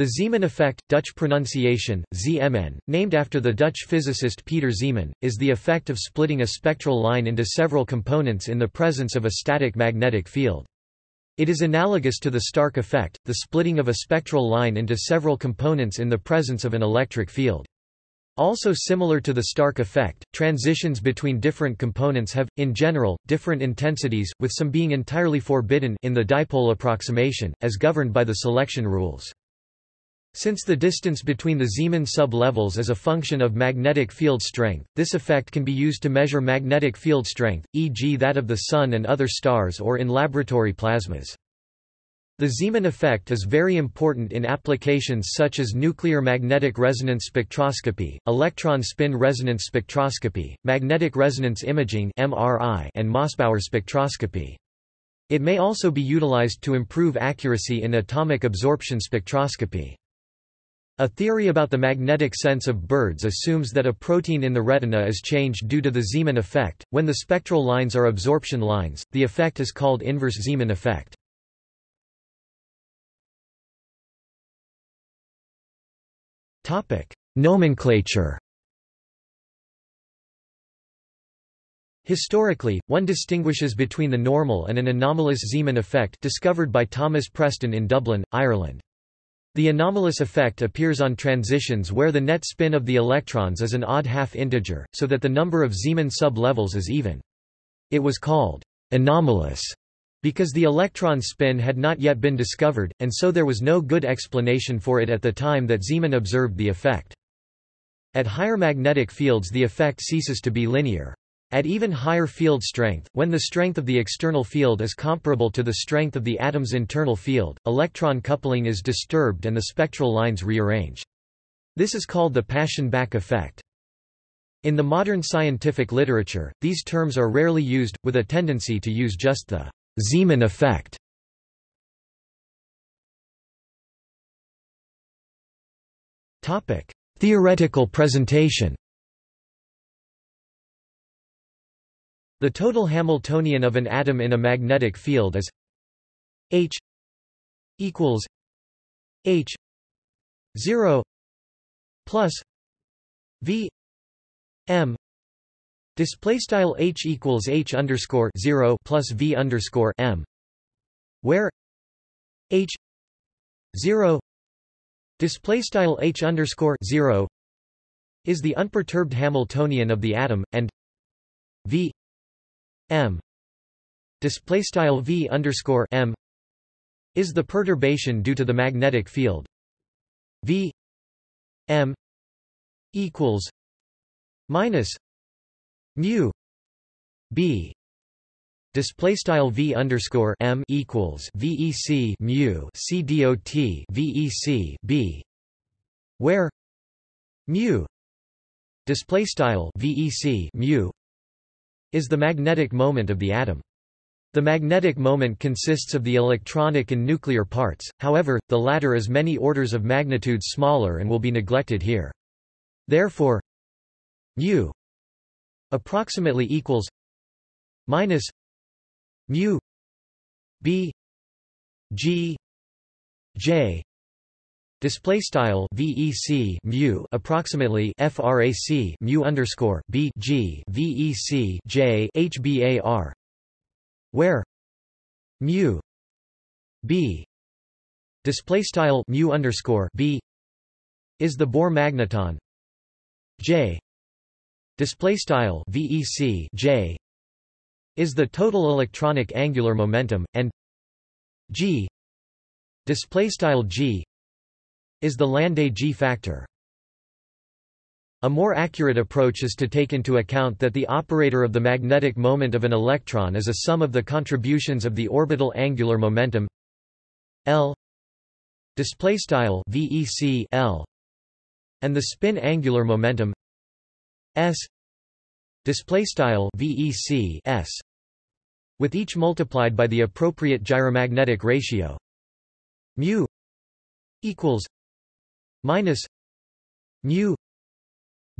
The Zeeman effect, Dutch pronunciation, ZMN, named after the Dutch physicist Pieter Zeeman, is the effect of splitting a spectral line into several components in the presence of a static magnetic field. It is analogous to the Stark effect, the splitting of a spectral line into several components in the presence of an electric field. Also similar to the Stark effect, transitions between different components have, in general, different intensities, with some being entirely forbidden in the dipole approximation, as governed by the selection rules. Since the distance between the Zeeman sub-levels is a function of magnetic field strength, this effect can be used to measure magnetic field strength, e.g. that of the Sun and other stars or in laboratory plasmas. The Zeeman effect is very important in applications such as nuclear magnetic resonance spectroscopy, electron spin resonance spectroscopy, magnetic resonance imaging and Mossbauer spectroscopy. It may also be utilized to improve accuracy in atomic absorption spectroscopy. A theory about the magnetic sense of birds assumes that a protein in the retina is changed due to the Zeeman effect. When the spectral lines are absorption lines, the effect is called inverse Zeeman effect. Topic: Nomenclature. Historically, one distinguishes between the normal and an anomalous Zeeman effect discovered by Thomas Preston in Dublin, Ireland. The anomalous effect appears on transitions where the net spin of the electrons is an odd half integer, so that the number of Zeeman sub-levels is even. It was called anomalous because the electron spin had not yet been discovered, and so there was no good explanation for it at the time that Zeeman observed the effect. At higher magnetic fields the effect ceases to be linear. At even higher field strength, when the strength of the external field is comparable to the strength of the atom's internal field, electron coupling is disturbed and the spectral lines rearrange. This is called the Paschen-Back effect. In the modern scientific literature, these terms are rarely used, with a tendency to use just the Zeeman effect. Theoretical presentation The total Hamiltonian of an atom in a magnetic field is H equals H 0 plus V M. Display style H equals H underscore 0 plus V underscore M where H 0 display style H underscore 0 is the unperturbed Hamiltonian of the atom and V m. Display style v underscore m is the perturbation due to the magnetic field. V m equals minus mu b. Display style v underscore m equals vec mu c dot vec b, where mu display style vec mu is the magnetic moment of the atom. The magnetic moment consists of the electronic and nuclear parts, however, the latter is many orders of magnitude smaller and will be neglected here. Therefore, mu approximately equals minus mu b g j Display style VEC mu approximately frac mu underscore B G VEC J HBAR where mu B display style mu underscore B is the Bohr magneton. J display style VEC J is the total electronic angular momentum and G display style G is the Landé G factor. A more accurate approach is to take into account that the operator of the magnetic moment of an electron is a sum of the contributions of the orbital angular momentum L display style VEC L and the spin angular momentum S display style VEC S with each multiplied by the appropriate gyromagnetic ratio mu equals minus mu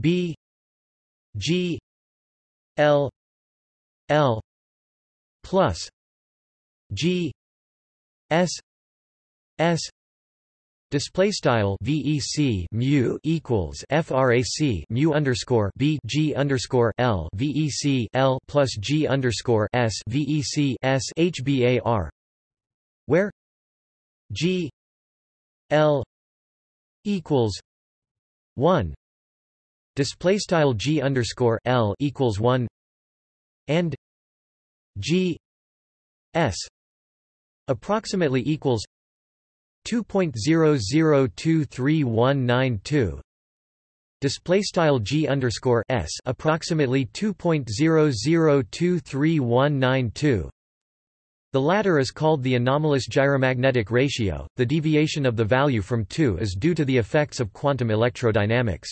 b g l l plus g s s Display style VEC mu equals FRAC mu underscore B G underscore L VEC L plus G underscore S VEC S HBAR where G L equals one display style G underscore L equals one and G S approximately equals 2.00239192 display style g underscore s approximately 2.00239192 the latter is called the anomalous gyromagnetic ratio. The deviation of the value from 2 is due to the effects of quantum electrodynamics.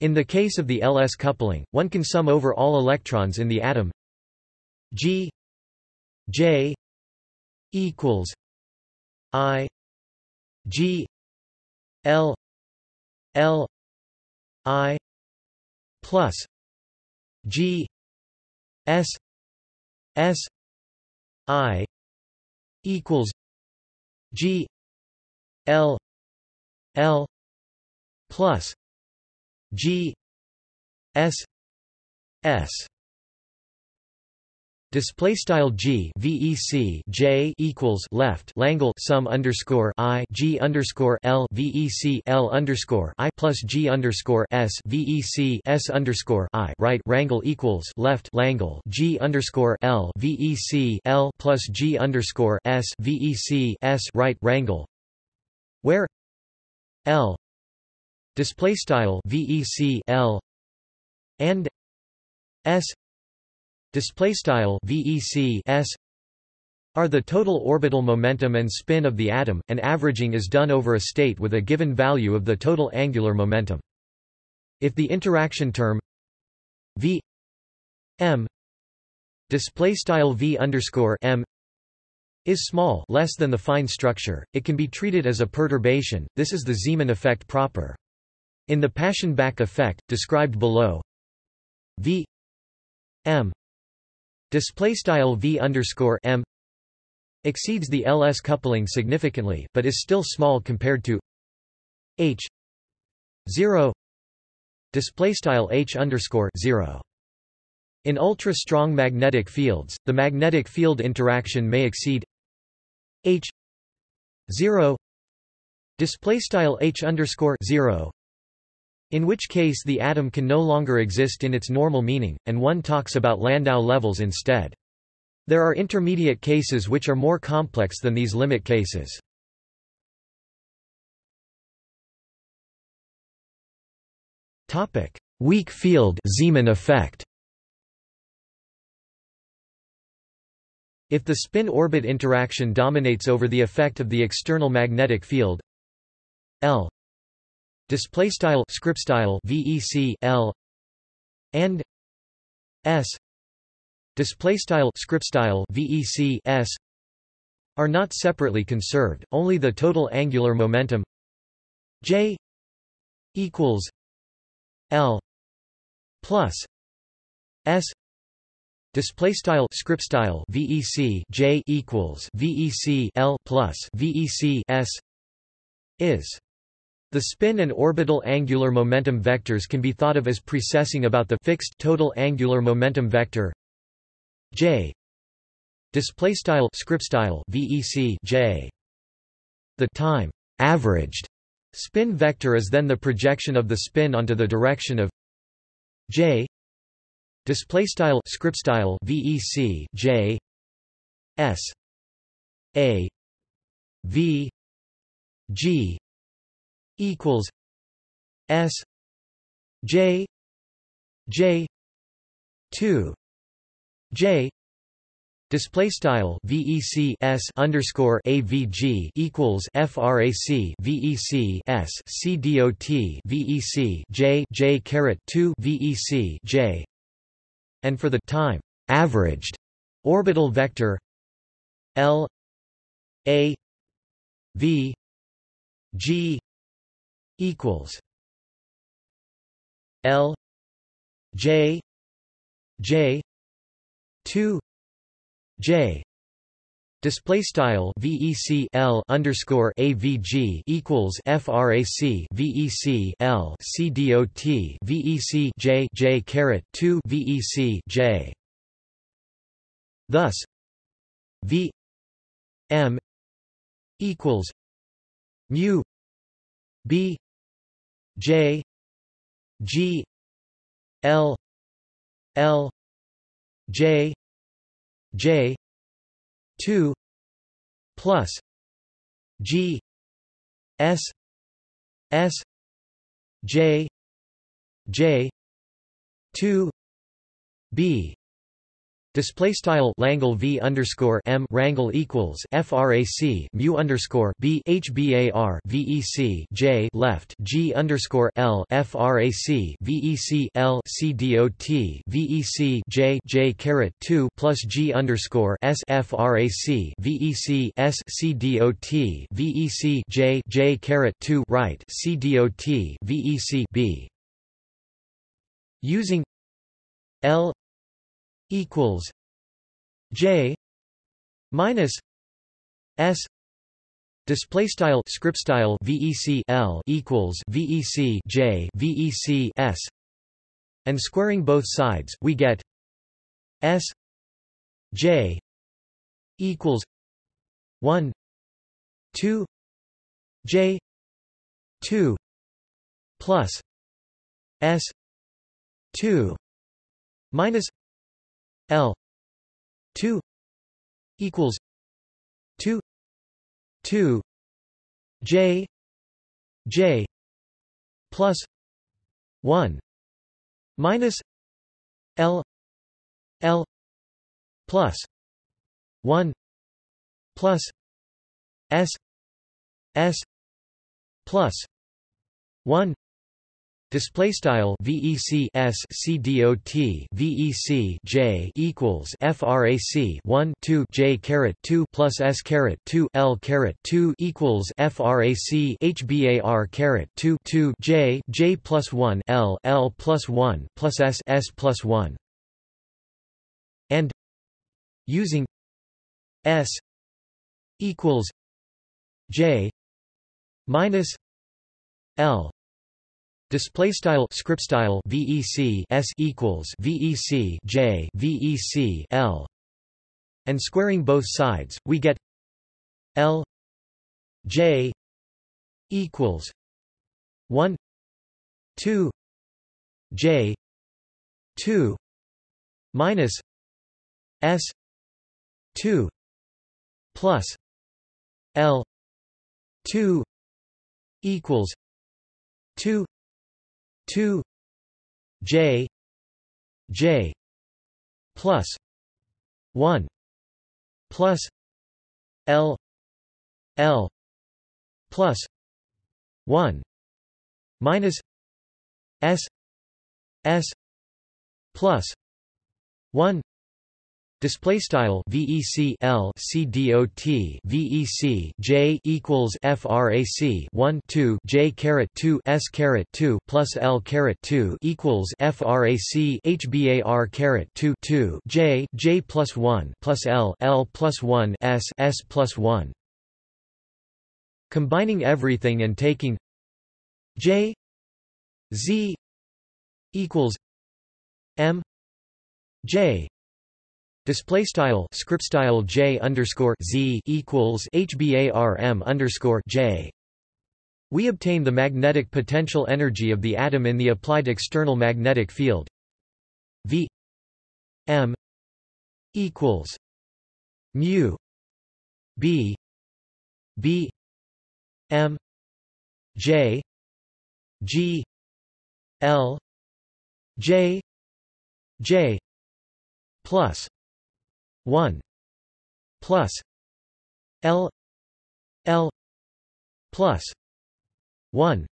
In the case of the ls coupling one can sum over all electrons in the atom. G j equals i G L L I plus G S S I equals G L L plus G S S Display style G VEC J equals left Langle sum underscore I G underscore L VEC L underscore I plus G underscore S VEC S underscore I right Rangle equals left Langle G underscore L VEC L plus G underscore S VEC S right Rangle where L display style VEC L and S display style VEC s are the total orbital momentum and spin of the atom, and averaging is done over a state with a given value of the total angular momentum. If the interaction term v m display style v underscore m is small, less than the fine structure, it can be treated as a perturbation. This is the Zeeman effect proper. In the Paschen-Back effect, described below, v m display style v underscore m exceeds the ls coupling significantly, but is still small compared to h 0 display style h underscore 0. In ultra-strong magnetic fields, the magnetic field interaction may exceed h 0 display style h underscore 0 in which case the atom can no longer exist in its normal meaning, and one talks about Landau levels instead. There are intermediate cases which are more complex than these limit cases. Weak field Zeeman effect If the spin-orbit interaction dominates over the effect of the external magnetic field L display style script style vec l and s display style script style vec s are not separately conserved only the total angular momentum j equals l plus s display style script style vec j equals vec l plus vec s is the spin and orbital angular momentum vectors can be thought of as precessing about the fixed total angular momentum vector j. Display style script style vec j. The time averaged spin vector is then the projection of the spin onto the direction of j. Display style script style vec j. S. A. V. G equals S J J two J Display style VEC S underscore AVG equals FRAC VEC S C DOT VEC J J caret two VEC J. And for the time averaged orbital vector L A V G equals L J J two J Display style VEC L underscore AVG equals FRAC VEC L CDOT VEC J J caret two VEC J. Thus V M equals mu B J G L L J J two plus G S S J J two B Display style Langle V underscore M Rangle equals FRAC mu underscore B HBAR VEC J left G underscore L FRAC VEC L VEC J J caret two plus G underscore S FRAC VEC S VEC J J caret two right CDOT VEC B. Using L equals J minus S display style script style VEC L equals VEC J VEC S and squaring both sides we get S J equals 1 2 J 2 plus S 2 minus L. two equals two two J J plus one minus L L plus one plus S S plus one Display style VEC S C D O T VEC J equals FRAC 1 2 J caret 2 plus S caret 2 L caret 2 equals FRAC HBAR caret 2 2 J J plus 1 L L plus 1 plus S S plus 1 and using S equals J minus L Display style script style VEC S equals VEC J VEC L. And squaring both sides we get L J equals 1 2 J 2 minus S 2 plus L 2 equals 2 2 j j plus 1 plus l l plus 1 minus s s plus 1 Display style VEC L C D O T VEC J equals FRAC one two J caret two S caret two plus L caret two equals FRAC HBAR caret two two J J plus one plus L L plus one S S plus one. Combining everything and taking J Z equals M J Display style script style j underscore z equals hbarm underscore j. We obtain the magnetic potential energy of the atom in the applied external magnetic field. V m equals mu b b m j g l j j plus 1 plus L L plus 1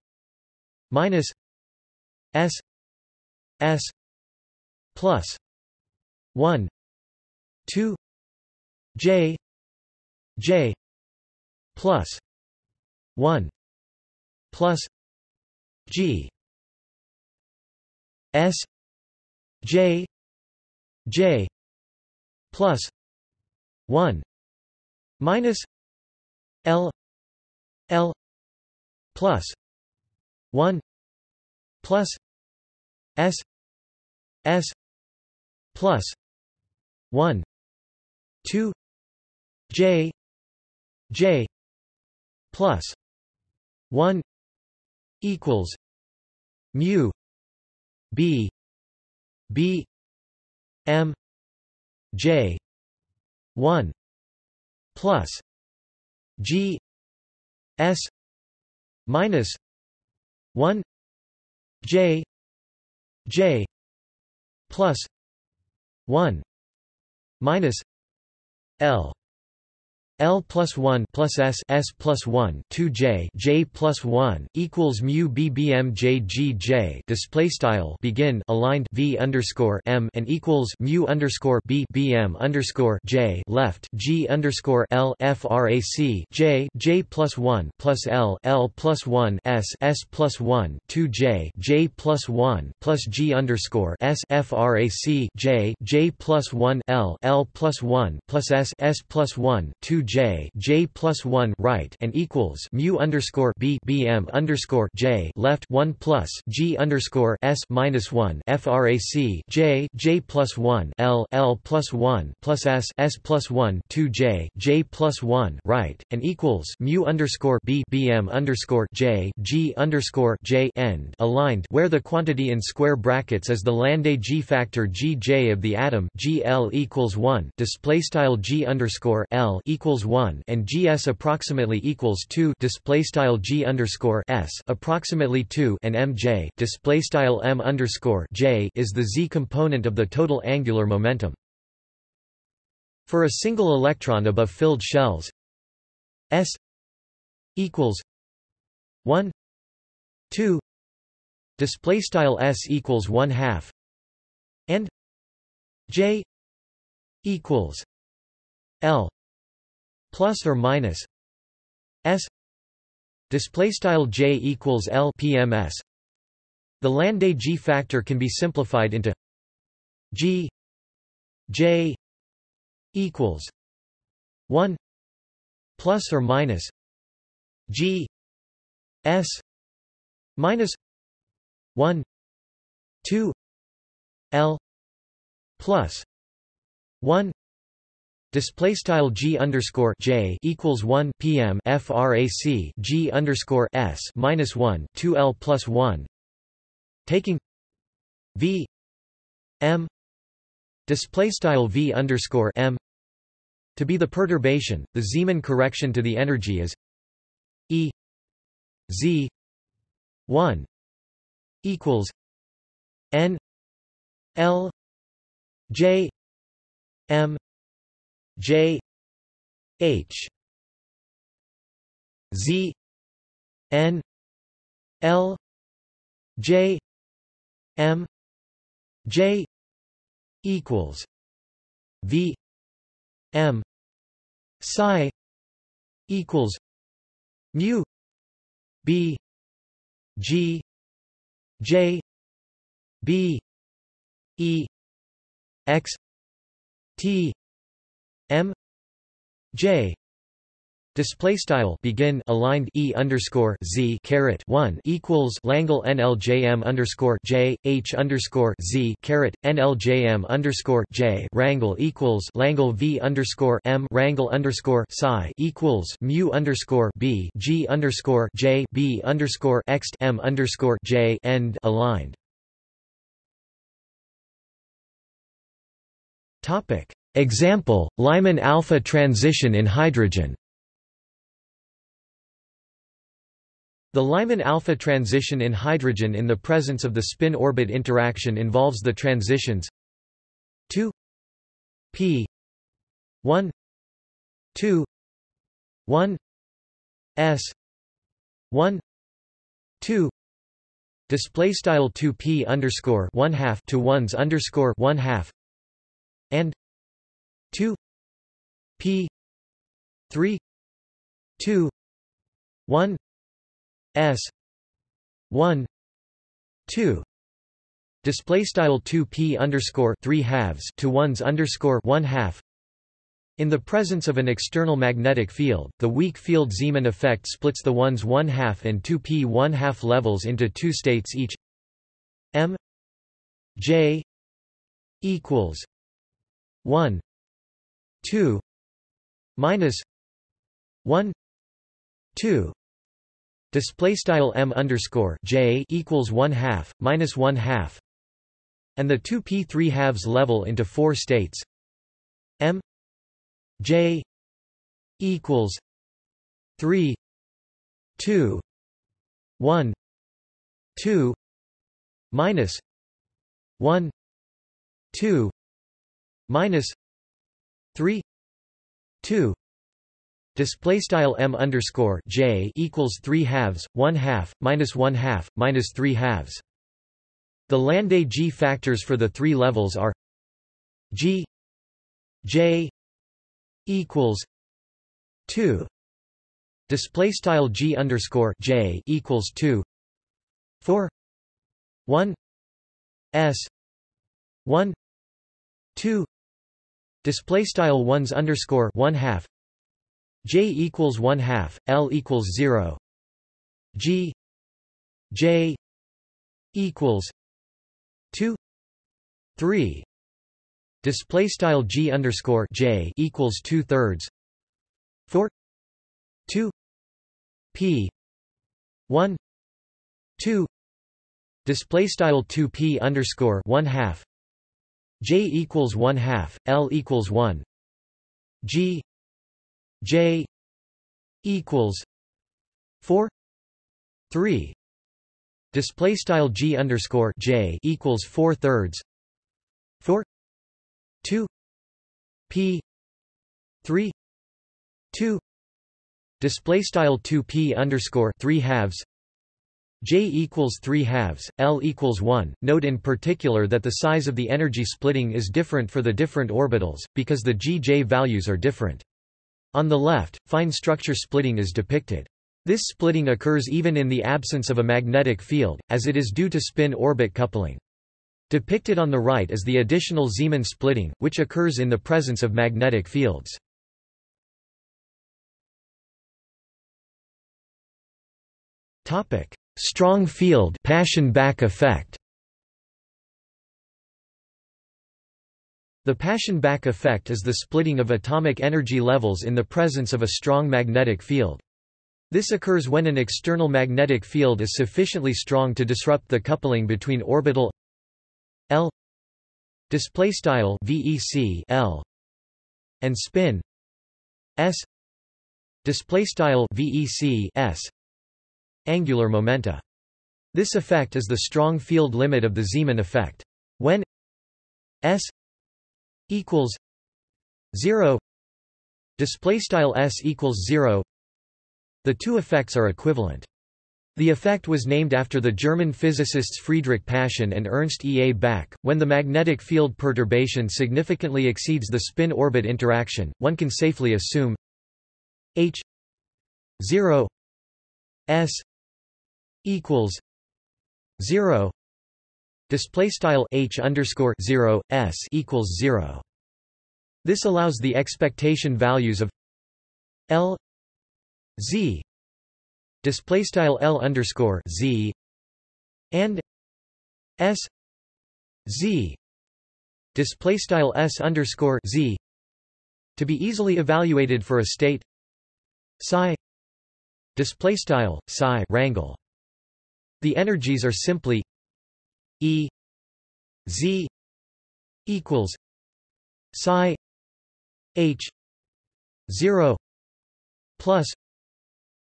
minus S S plus 1 2 J J plus 1 plus G S J J plus 1 minus L L plus 1 plus S S plus 1 2 J J plus 1 equals mu B B M J. one plus G. S. minus one J. J. plus one minus L L plus 1 plus S S plus 1 2 J J plus 1 equals mu BBM J G J. Display style begin aligned V underscore M and equals mu underscore B BM underscore J. Left G underscore L frac J J plus 1 plus L L plus 1 S S plus 1 2 J J plus 1 plus G underscore S frac J J plus 1 L L plus 1 plus S S plus 1 2 J J plus one right and equals mu underscore B BM underscore J left one plus G underscore S minus one FRAC J J plus one L L plus one plus S S plus one two J J plus one right and equals mu underscore B BM underscore J G underscore J end aligned where the quantity in square brackets is the Landé G factor G J of the atom G L equals one display style G underscore L equals equals 1 and gs approximately equals 2 display style g underscore s approximately 2 and mj display style m underscore j is the z component of the total angular momentum. For a single electron above filled shells, s equals 1 2 display style s equals 1 half and j equals l plus or minus s display style j equals l pms the Landé G factor can be simplified into G J equals 1 plus or minus G S minus 1 2 L plus 1 Display style g underscore j equals one pm frac g underscore s minus one two l plus one. Taking v m display style v underscore m to be the perturbation, the Zeeman correction to the energy is E Z one equals N L J M J H Z N L J M J equals V M psi equals mu B G J B E X T J. Display style begin aligned e underscore z caret one equals Langle NLJM underscore J H underscore z caret NLJM underscore J. Rangle equals Langle V underscore M rangle underscore psi equals mu underscore B G underscore J B underscore X M underscore J end aligned. Topic Example, Lyman alpha transition in hydrogen. The Lyman alpha transition in hydrogen in the presence of the spin-orbit interaction involves the transitions 2 p 1 2 1 s 1 2 display style 2 p underscore 1 half to 1s underscore 1 half and 2 p 3 2 1 s 1 2 display style 2 p underscore 3 halves to 1s underscore 1 half. In the presence of an external magnetic field, the weak field Zeeman effect splits the 1s 1 half and 2p 1 half levels into two states each. M j equals 1 2 minus 1 2 display style m underscore j equals 1 half minus 1 half. And the 2 p 3 halves level into four states. m j equals 3 2 1 2 minus 1 2 minus 3 2 Display style m underscore j equals three halves, one half, minus one half, minus three halves. The Landé g factors for the three levels are g j equals two. Display style g underscore j equals two. Four one s one two. Display style ones underscore one half J equals one half, L equals zero. G J equals two three. Display style G underscore J equals two thirds. Four two P one two display style 2p underscore 1 half j equals 1 half l equals 1 g J equals four. Three. Display style G underscore J equals four thirds. Four. Two. P. Three. Two. Display style 2 P underscore three halves J equals 3 halves, L equals 1. Note in particular that the size of the energy splitting is different for the different orbitals, because the G-J values are different. On the left, fine structure splitting is depicted. This splitting occurs even in the absence of a magnetic field, as it is due to spin-orbit coupling. Depicted on the right is the additional Zeeman splitting, which occurs in the presence of magnetic fields. Strong field Paschen-Back effect The Paschen Back effect is the splitting of atomic energy levels in the presence of a strong magnetic field. This occurs when an external magnetic field is sufficiently strong to disrupt the coupling between orbital L display style VEC L and spin S display style VEC S angular momenta. This effect is the strong field limit of the Zeeman effect. When S equals 0 display style s equals 0 the two effects are equivalent the effect was named after the German physicists Friedrich Paschen and Ernst E. A. Back. When the magnetic field perturbation significantly exceeds the spin-orbit interaction, one can safely assume h 0 s equals 0 display style h underscore 0 s equals 0 this allows the expectation values of l z display style l underscore z and s z display style s underscore z to be easily evaluated for a state psi display style psi rangle the energies are simply E Z equals psi H zero plus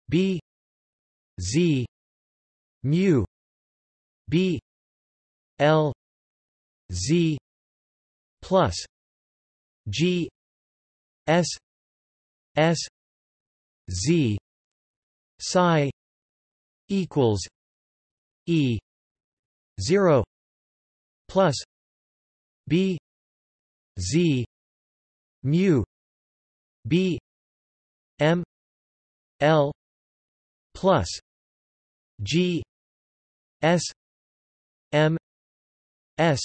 B Z mu B L Z plus G S S Z psi equals E. 0 plus b. Z. Mu. B. M. L. plus g. S. M. S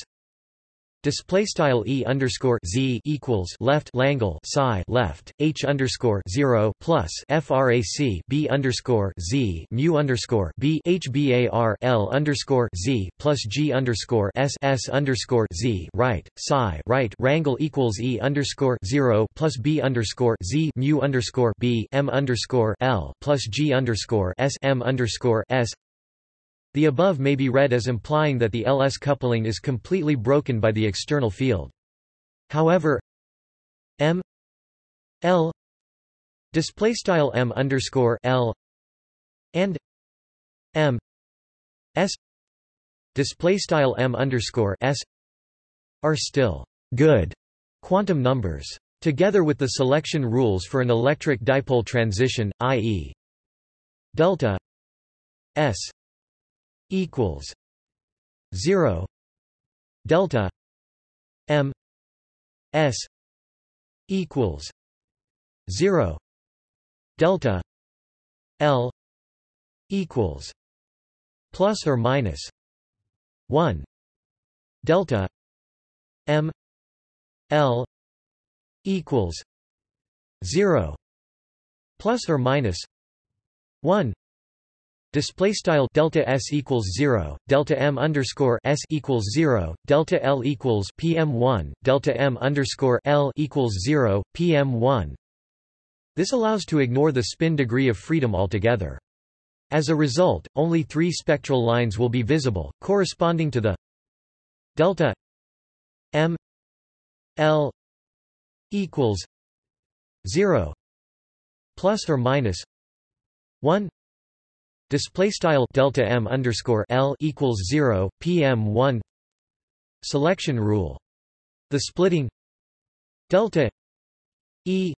Display style e underscore z equals left Langle psi left h underscore zero plus frac b underscore z mu underscore b h bar l underscore z plus g underscore s s underscore z right psi right rangle equals e underscore zero plus b underscore z mu underscore b m underscore l plus g underscore s m underscore s the above may be read as implying that the LS coupling is completely broken by the external field. However, M L display style M underscore L and M S display style M underscore S are still good quantum numbers. Together with the selection rules for an electric dipole transition, i.e. delta S equals 0 delta m s equals 0 delta l equals plus or minus 1 delta m l equals 0 plus or minus 1 Display style delta s equals zero, delta m underscore s equals zero, delta l equals pm one, delta m underscore l equals zero, pm one. This allows to ignore the spin degree of freedom altogether. As a result, only three spectral lines will be visible, corresponding to the delta m l equals zero plus or minus one Display style delta m underscore l equals zero pm one. Selection rule. The splitting delta e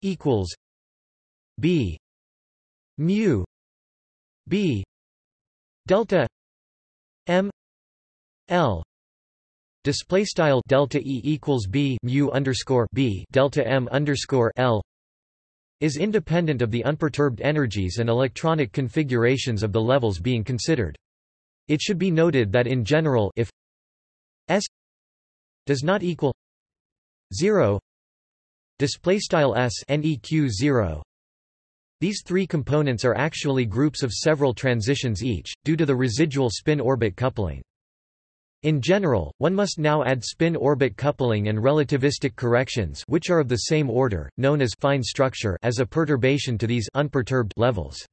equals b mu b delta m l display style delta e equals b mu underscore b delta m underscore l is independent of the unperturbed energies and electronic configurations of the levels being considered. It should be noted that in general if S does not equal 0 display style S neq 0 these three components are actually groups of several transitions each due to the residual spin orbit coupling in general, one must now add spin-orbit coupling and relativistic corrections which are of the same order, known as fine structure as a perturbation to these unperturbed levels.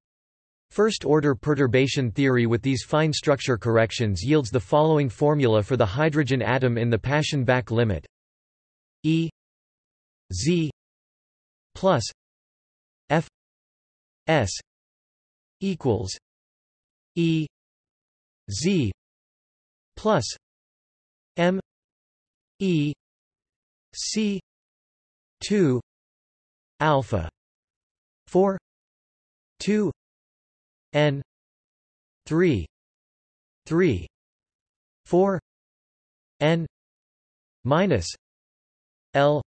First-order perturbation theory with these fine structure corrections yields the following formula for the hydrogen atom in the Paschen-Back limit E Z plus F S equals E Z plus M E C two alpha four two N three three four N minus L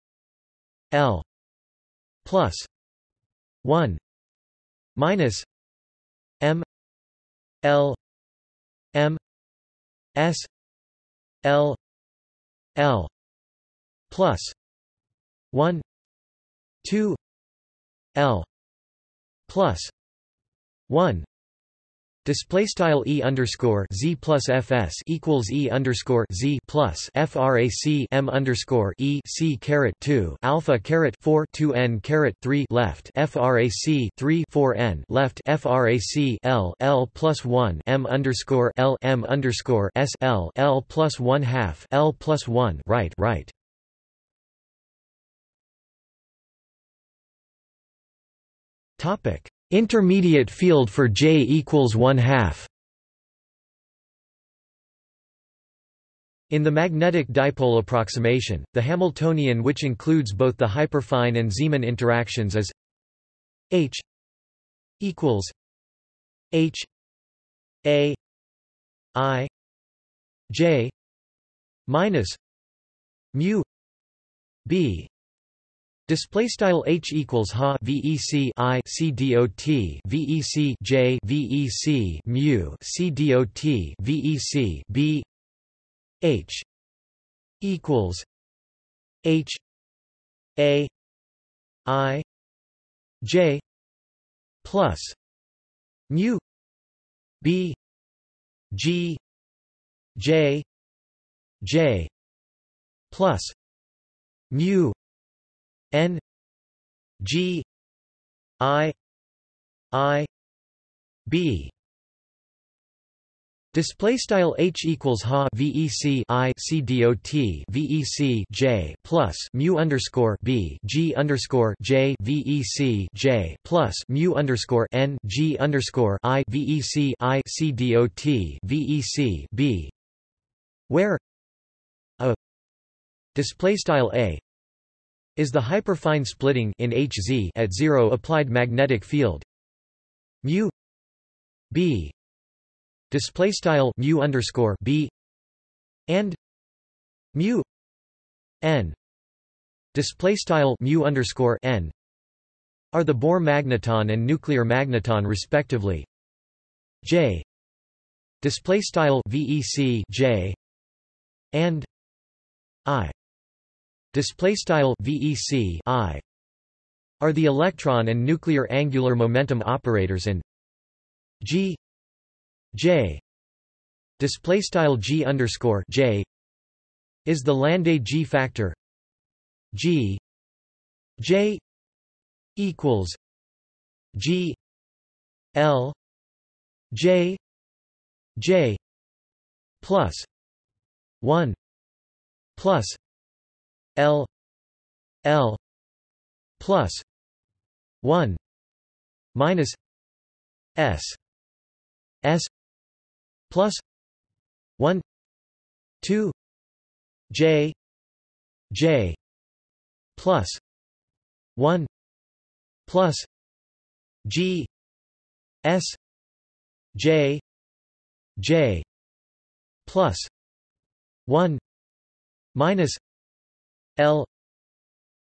L plus one minus M L M S L L plus one two L plus one Display style e underscore z plus fs equals e underscore z plus frac m underscore e c caret two alpha caret four two n caret three left frac three four n left frac l l plus one m underscore l m underscore s l l plus one half l plus one right right. Topic Intermediate field for J equals 1 half. In the magnetic dipole approximation, the Hamiltonian which includes both the hyperfine and Zeeman interactions is H equals H A I J minus mu B Display style h equals ha vec i c dot vec j vec mu c dot vec b h equals H A I J plus mu B G J J plus mu N G I I B. Display style h equals ha vec i c dot vec j plus mu underscore b g underscore j vec j plus mu underscore n g underscore i vec i c dot vec b, where a display style a is the hyperfine splitting in Hz at zero applied magnetic field. Mu b display style mu underscore b and mu n display style mu underscore n are the Bohr magneton and nuclear magneton respectively. J display style vec j and i display style vec i are the electron and nuclear angular momentum operators in g J display style G underscore J is the Landé G factor G J equals G L J J plus one plus L L plus one minus S S plus 1 2 j j plus 1 plus g s j j plus 1 minus l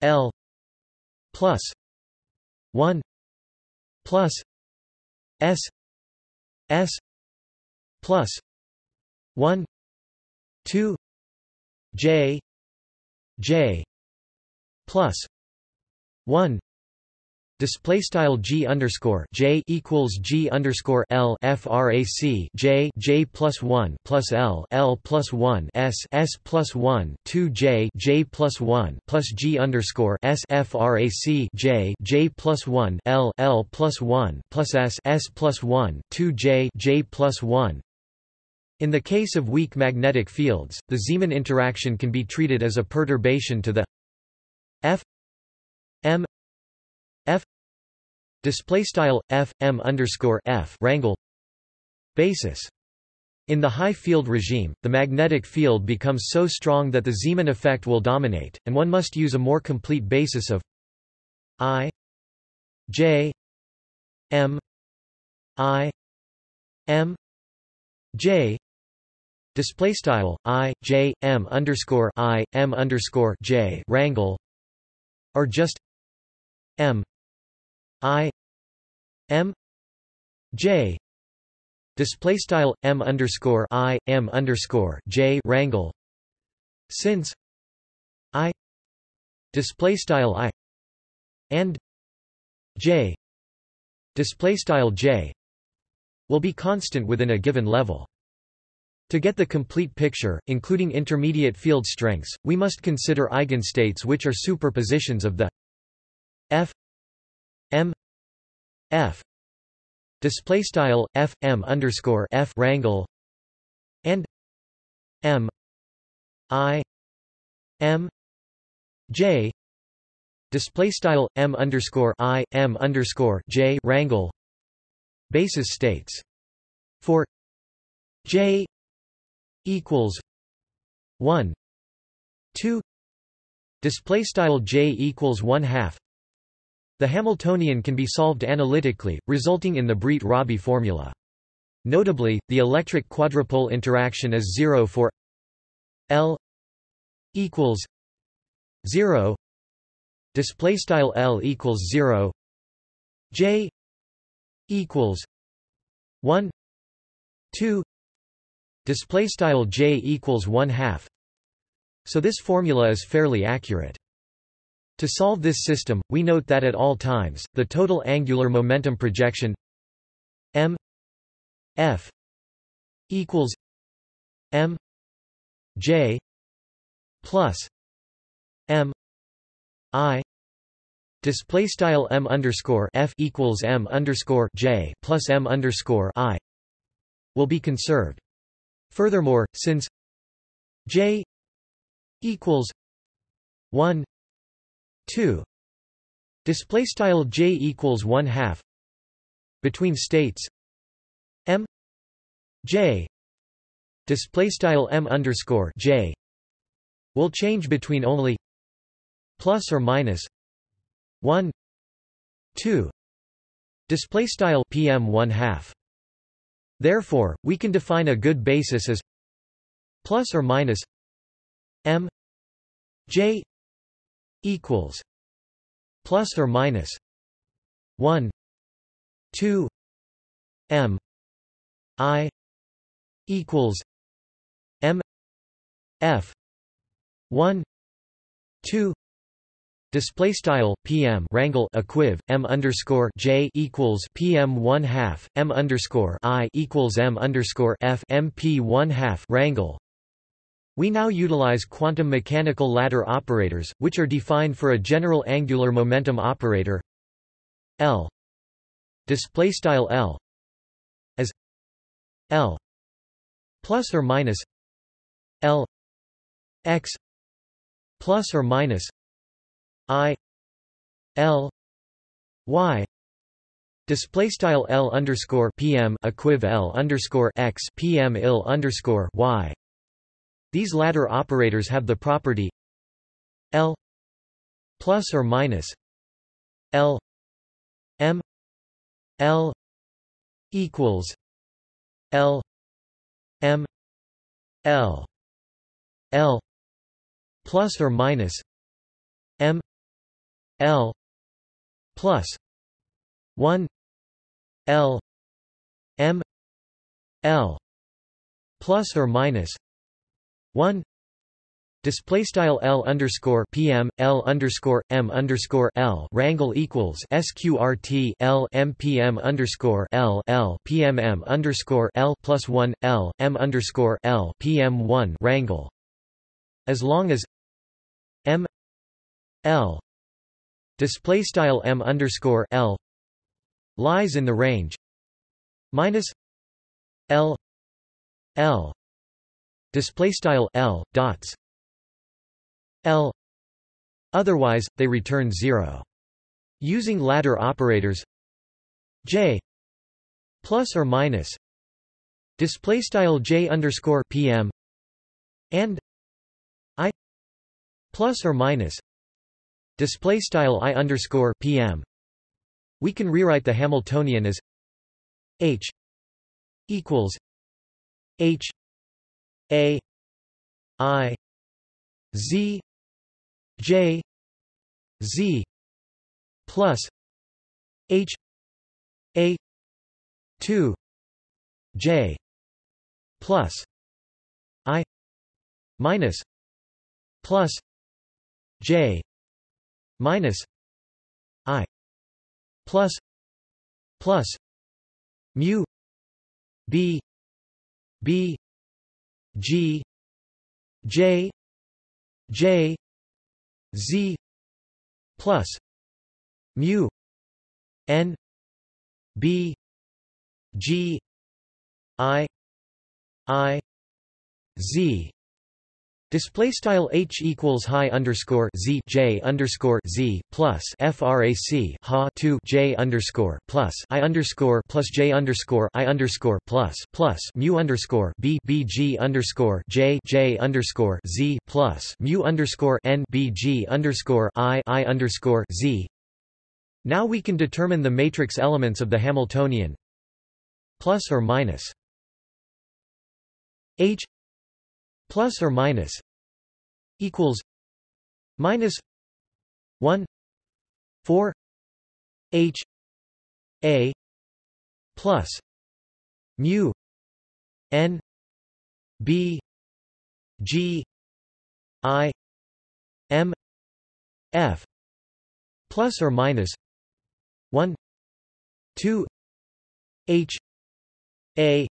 l plus 1 plus s s plus 1 2 j j plus 1 Display style g underscore j equals g underscore l frac j j plus one plus l l plus one s s plus one two j j plus one plus g underscore s frac j j plus one l l plus one plus s s plus one two j j plus one. In the case of weak magnetic fields, the Zeeman interaction can be treated as a perturbation to the f m f display style f m underscore f rangle basis. In the high field regime, the magnetic field becomes so strong that the Zeeman effect will dominate, and one must use a more complete basis of I J M I M J display style i j m underscore i m underscore j rangle or just m i m j display style m underscore i m underscore j rangle since i display style i and j display style j will be constant within a given level. To get the complete picture, including intermediate field strengths, we must consider eigenstates which are superpositions of the m f display style f m underscore f rangle and m i m j display style m underscore i m underscore j rangle basis states for j equals 1 2 display style j equals 1 half the Hamiltonian can be solved analytically, resulting in the Breit-Rabi formula. Notably, the electric quadrupole interaction is zero for L equals zero. Display style L equals zero. J equals one two display style j equals 1 half so this formula is fairly accurate. To solve this system, we note that at all times, the total angular momentum projection m f equals m j plus m i display style m underscore f equals m underscore j plus m underscore i will be conserved. Furthermore, since j equals 1 2 display style j equals 1 half. Between states. M. J. Display style m underscore j. Will change between only plus or minus 1 2 display style pm 1 half. Therefore we can define a good basis as plus or minus m j equals plus or minus 1 2 m i equals m f 1 2 Display style PM rangle equiv M underscore J equals PM one half M underscore I equals M underscore F MP one half rangle. We now utilize quantum mechanical ladder operators, which are defined for a general angular momentum operator L. Display style L as L plus or minus L x plus or minus I L Y. Display style L underscore PM equiv L underscore X PM il underscore Y these ladder operators have the property L plus or minus L M L equals L M L L plus or minus M L plus one L M L plus or minus one Display style L underscore PM L underscore M underscore L rangle equals SQRT L M PM underscore L L PMM underscore L plus one L M underscore L PM one rangle as long as M L display style m underscore l lies in the range minus l l display style l dots. L. Otherwise they return zero. Using ladder operators j plus or minus display style j underscore pm and i plus or minus Display style i underscore pm. We can rewrite the Hamiltonian as h equals h a i z j z plus h a 2 j plus i minus plus j minus i plus plus mu b b g j j z plus mu n b g i i z Display style h equals high underscore z j underscore z plus frac ha 2 j underscore plus i underscore plus j underscore i underscore plus plus mu underscore b b g underscore j j underscore z plus mu underscore n b g underscore i i underscore z. Now we can determine the matrix elements of the Hamiltonian plus or minus h plus or minus equals minus 1 4 h a plus mu n b g I M F plus or minus 1 2 H A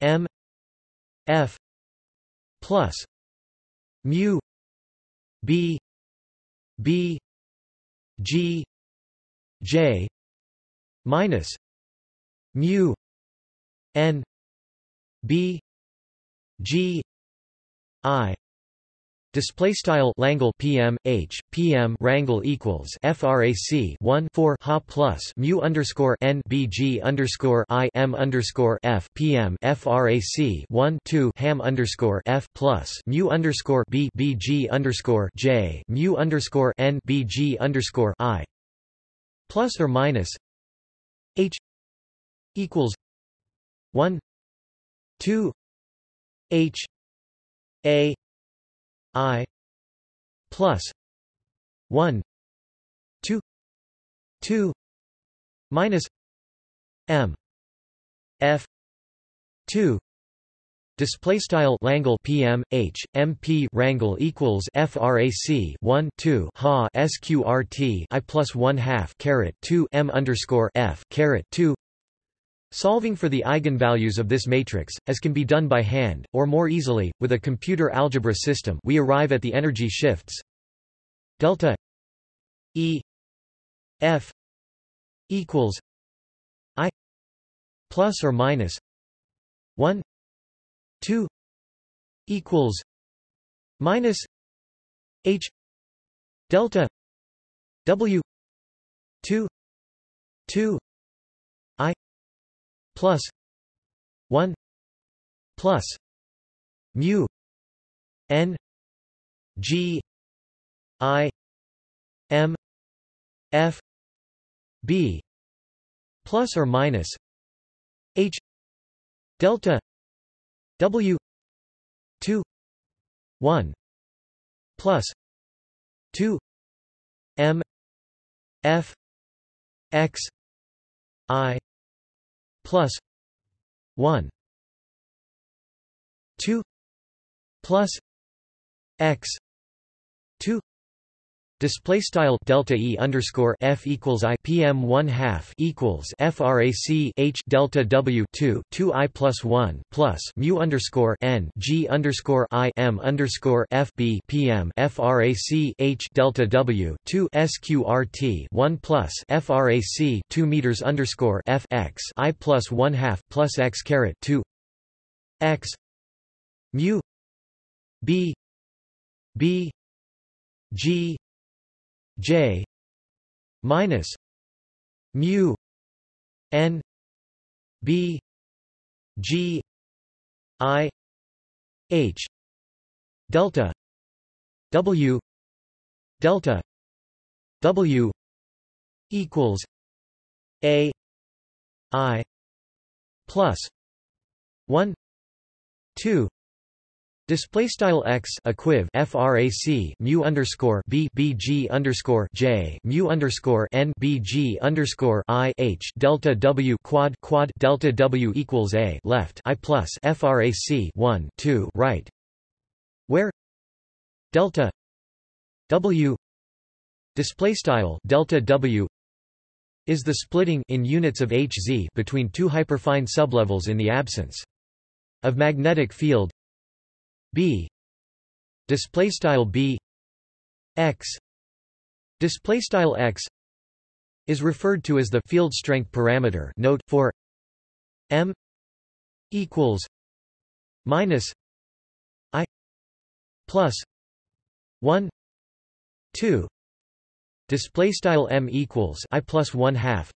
M F plus mu B B G J minus mu N B G I Display style Langle PM H PM rangle equals frac 1 4 ha plus mu underscore n bg underscore I M underscore F PM frac 1 2 ham underscore F plus mu underscore B bg underscore J mu underscore n bg underscore I. Plus or minus H equals 1 2 H A I plus one two two minus M F two Display style Langle PM H MP Rangle equals FRAC 1 2 Ha SQRT I plus one half caret two M underscore F caret two Solving for the eigenvalues of this matrix, as can be done by hand, or more easily, with a computer algebra system we arrive at the energy shifts. Delta E F equals I plus or minus 1 2 equals minus H delta W 2 2 plus 1 plus mu n g i m f b plus or minus h delta w 2 1 plus 2 m f x i plus 1 2 plus x 2 Display style delta e underscore f equals i pm one half equals frac h delta w two two i plus one plus mu underscore n g underscore i m underscore f b pm frac h delta w two sqrt one plus frac two meters underscore f x i plus one half plus x caret two x mu b b g J minus mu N B G I H delta W delta W equals A I plus one two Display style x equiv frac mu underscore b b g underscore j mu underscore n b g underscore i h delta w quad quad delta w equals a left i plus frac 1 2 right, where delta w display style delta w is the splitting in units of hz between two hyperfine sublevels in the absence of magnetic field b. Display style b. X. Display style x. Is referred to as the field strength parameter note for m equals minus i plus 1 2 display style m equals i plus 1 half.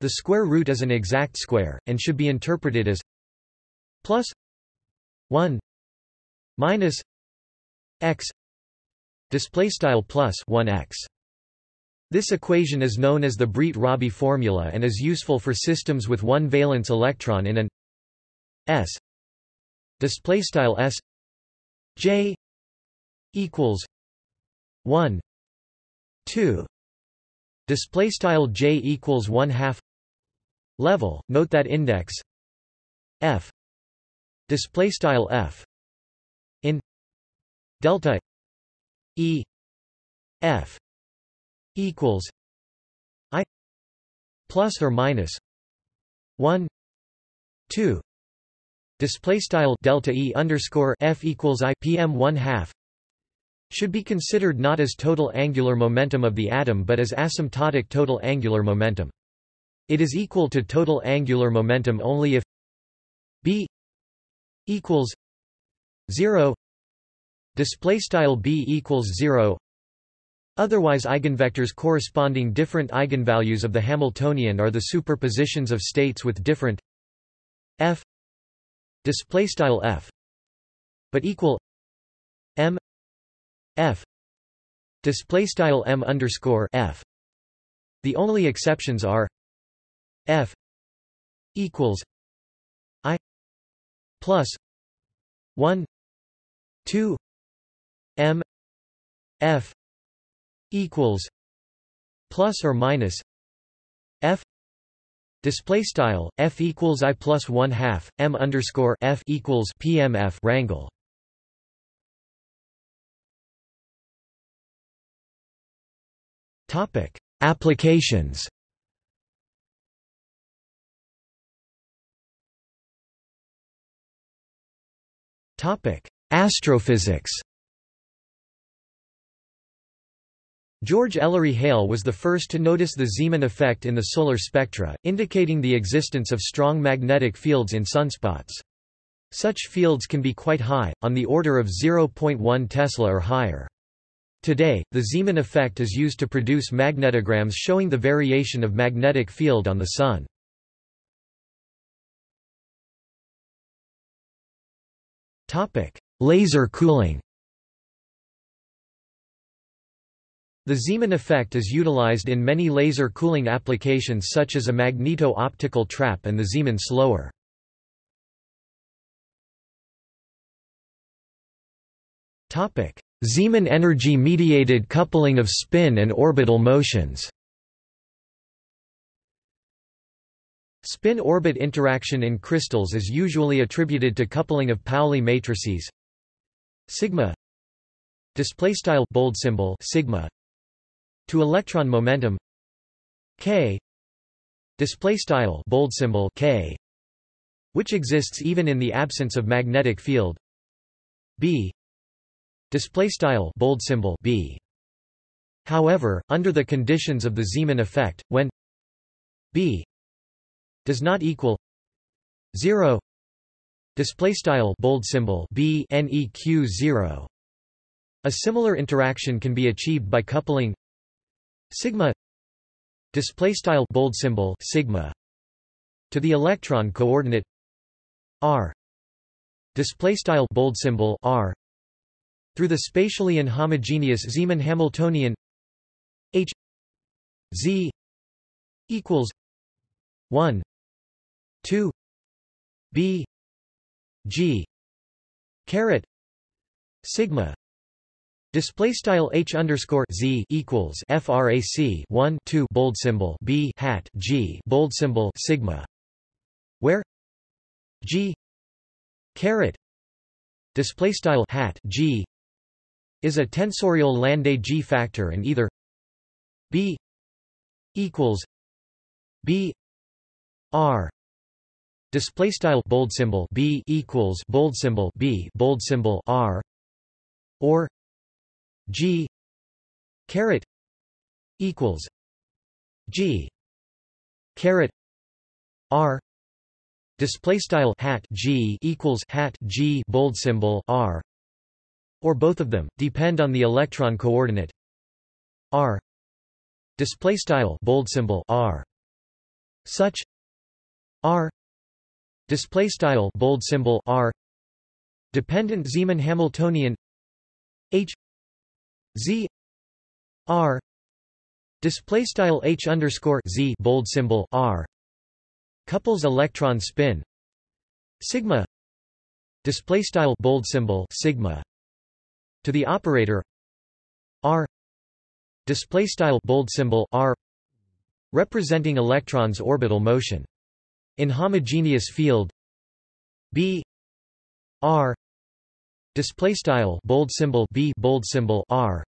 The square root is an exact square and should be interpreted as plus 1 minus x display style plus 1x this equation is known as the Breit-Rabi formula and is useful for systems with one valence electron in an s display style s j equals 1 2 display style j equals 1 half level. Note that index f display style f in delta E F equals I plus or minus one two display style delta E underscore F equals I PM one half should be considered not as total angular momentum of the atom but as asymptotic total angular momentum. It is equal to total angular momentum only if b equals 0 display style b equals 0 otherwise eigenvectors corresponding different eigenvalues of the hamiltonian are the superpositions of states with different f display style f but equal m f display style m underscore f. The only exceptions are f equals i plus 1 2 m f equals plus or minus f display style f equals i plus 1 half m underscore f equals pmf rangle topic applications. Topic astrophysics George Ellery Hale was the first to notice the Zeeman effect in the solar spectra, indicating the existence of strong magnetic fields in sunspots. Such fields can be quite high, on the order of 0.1 Tesla or higher. Today, the Zeeman effect is used to produce magnetograms showing the variation of magnetic field on the Sun. Laser cooling. The Zeeman effect is utilized in many laser cooling applications such as a magneto-optical trap and the Zeeman slower. Zeeman energy-mediated coupling of spin and orbital motions. Spin-orbit interaction in crystals is usually attributed to coupling of Pauli matrices sigma display style bold symbol sigma to electron momentum k display style bold symbol k which exists even in the absence of magnetic field b display style bold symbol b. However under the conditions of the Zeeman effect when b does not equal 0 display style bold symbol b neq 0 a similar interaction can be achieved by coupling sigma display style bold symbol sigma to the electron coordinate r display style bold symbol r through the spatially inhomogeneous Zeeman Hamiltonian H Z equals 1 2 B G. caret. Sigma. Display style h underscore z equals frac 1 2 bold symbol b hat g bold symbol sigma, where? G. caret. Display style hat g is a tensorial Landé G factor and either b equals b r display style bold symbol b equals bold symbol b bold symbol r. Or G caret equals G caret R. Display style hat G equals hat G bold symbol R. Or both of them depend on the electron coordinate R. Display style bold symbol R. Such R display style bold symbol R. Dependent Zeeman Hamiltonian H. Z. R. Display style H underscore Z bold symbol R. Couples electron spin. Sigma. Display style bold symbol sigma. To the operator. R. Display style bold symbol R. Representing electrons orbital motion in homogeneous field B R display style bold symbol b bold symbol r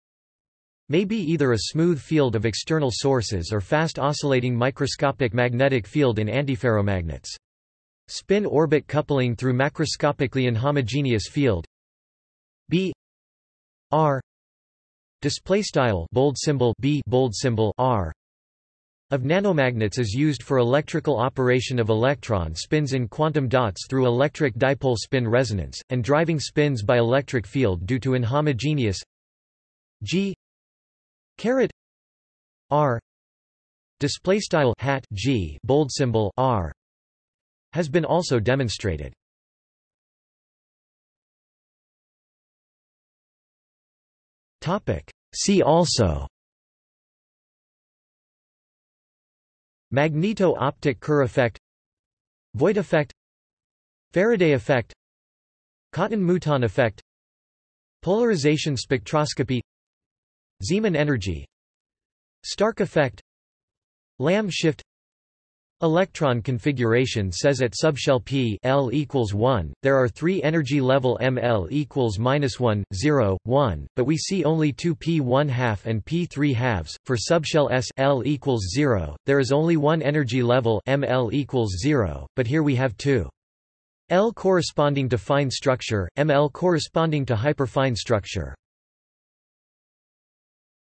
may be either a smooth field of external sources or fast oscillating microscopic magnetic field in antiferromagnets. Spin-orbit coupling through macroscopically inhomogeneous field b r display style bold symbol b bold symbol r of nanomagnets is used for electrical operation of electron spins in quantum dots through electric dipole spin resonance, and driving spins by electric field due to inhomogeneous g caret r display style hat g bold symbol r has been also demonstrated. Topic See also Magneto-optic Kerr effect Voigt effect Faraday effect Cotton-Mouton effect Polarization spectroscopy Zeeman energy Stark effect Lamb shift Electron configuration says at subshell p L equals 1, there are three energy level ml equals minus 1, 0, 1, but we see only two p 1 half and p 3 halves. For subshell s L equals 0, there is only one energy level ml equals 0, but here we have two. L corresponding to fine structure, ml corresponding to hyperfine structure.